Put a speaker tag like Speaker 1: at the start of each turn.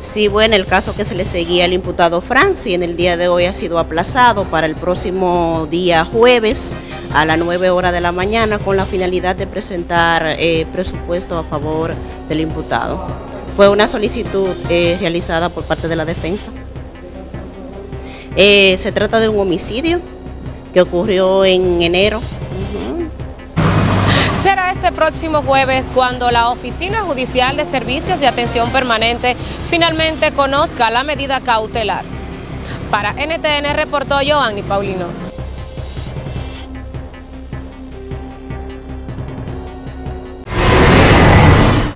Speaker 1: Sí, bueno, el caso que se le seguía al imputado Franci en el día de hoy ha sido aplazado para el próximo día jueves a las 9 horas de la mañana con la finalidad de presentar eh, presupuesto a favor del imputado. Fue una solicitud eh, realizada por parte de la defensa. Eh, se trata de un homicidio que ocurrió en enero
Speaker 2: Será este próximo jueves cuando la Oficina Judicial de Servicios de Atención Permanente finalmente conozca la medida cautelar. Para NTN reportó Joanny Paulino.